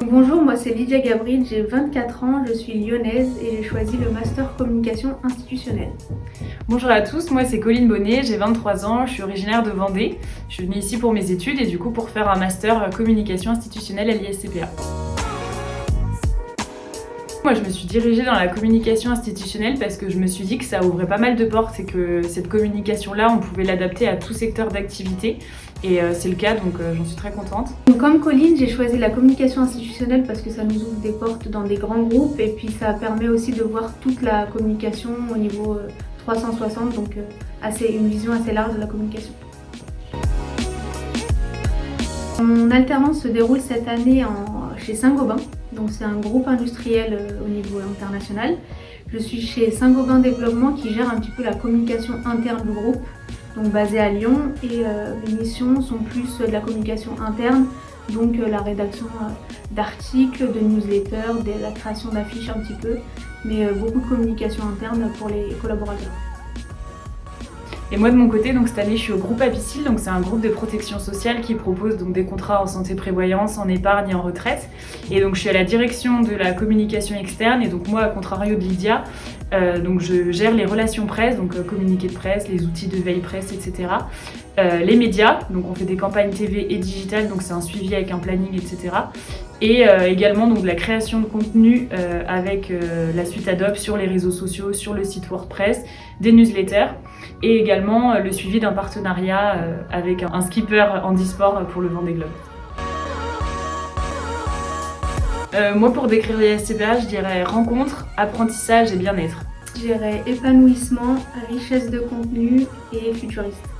Bonjour, moi c'est Lydia Gabriel, j'ai 24 ans, je suis lyonnaise et j'ai choisi le Master Communication Institutionnelle. Bonjour à tous, moi c'est Colline Bonnet, j'ai 23 ans, je suis originaire de Vendée. Je suis venue ici pour mes études et du coup pour faire un Master Communication Institutionnelle à l'ISCPA. Moi, je me suis dirigée dans la communication institutionnelle parce que je me suis dit que ça ouvrait pas mal de portes et que cette communication-là, on pouvait l'adapter à tout secteur d'activité. Et euh, c'est le cas, donc euh, j'en suis très contente. comme Colline, j'ai choisi la communication institutionnelle parce que ça nous ouvre des portes dans des grands groupes et puis ça permet aussi de voir toute la communication au niveau 360, euh, donc assez, une vision assez large de la communication. Mon alternance se déroule cette année chez Saint-Gobain, donc c'est un groupe industriel euh, au niveau international. Je suis chez Saint-Gobain Développement qui gère un petit peu la communication interne du groupe, donc basé à Lyon. Et euh, mes missions sont plus de la communication interne, donc euh, la rédaction d'articles, de newsletters, de la création d'affiches un petit peu, mais beaucoup de communication interne pour les collaborateurs. Et moi de mon côté, donc cette année je suis au groupe Apicil, donc c'est un groupe de protection sociale qui propose donc des contrats en santé prévoyance, en épargne et en retraite. Et donc je suis à la direction de la communication externe et donc moi à contrario de Lydia, euh, donc je gère les relations presse, donc euh, de presse, les outils de veille presse, etc. Euh, les médias, donc on fait des campagnes TV et digitales, donc c'est un suivi avec un planning, etc. Et également donc la création de contenu avec la suite Adobe sur les réseaux sociaux, sur le site WordPress, des newsletters et également le suivi d'un partenariat avec un, skipper handisport pour le Vendée Globe. Euh, moi, pour décrire les SCPA, je dirais rencontre, apprentissage et bien-être. Je dirais épanouissement, richesse de contenu et futuriste.